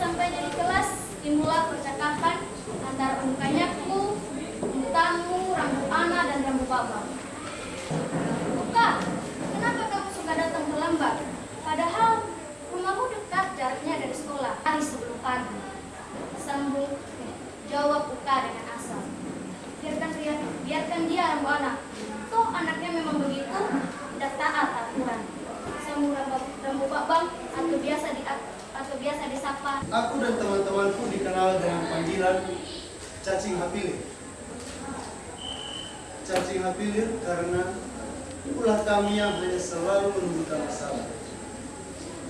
sampai dari kelas timbullah percakapan antara pemukanyaku tamu, rambut anak, dan rambut bapak. Buka, kenapa kamu suka datang terlambat? Padahal rumahmu dekat jaraknya dari sekolah, hari sebelum pagi. Sambung jawab buka dengan asal. Biarkan, biarkan dia rambut anak, panggilan cacing hapilir. Cacing hapilir karena ulah kami yang hanya selalu menimbulkan masalah.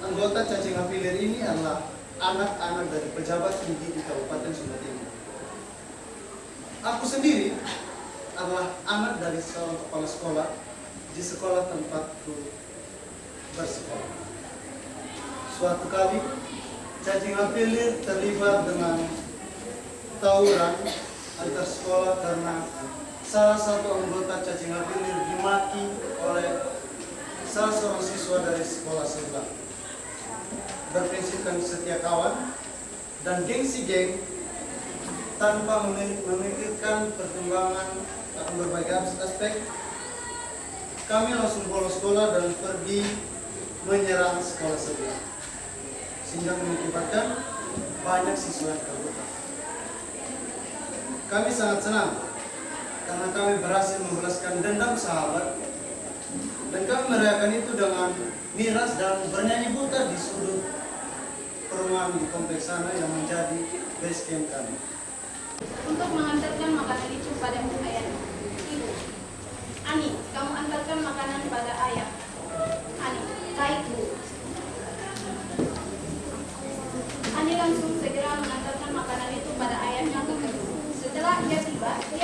Anggota cacing hapilir ini adalah anak-anak dari pejabat tinggi di Kabupaten Sumba Timur. Aku sendiri adalah anak dari seorang kepala sekolah di sekolah tempatku bersekolah. Suatu kali, cacing hapilir terlibat dengan tawuran antar sekolah karena salah satu anggota cacing hapilir dimaki oleh salah seorang siswa dari sekolah sebelah. Berprinsipkan setia kawan dan gengsi geng tanpa memikirkan perkembangan akan berbagai aspek, kami langsung bolos sekolah dan pergi menyerang sekolah sebelah sehingga mengakibatkan banyak siswa yang terluka. Kami sangat senang karena kami berhasil membalaskan dendam sahabat dan kami merayakan itu dengan miras dan bernyanyi buta di sudut perumahan di kompleks sana yang menjadi base camp kami. Untuk mengantarkan makanan itu pada negativa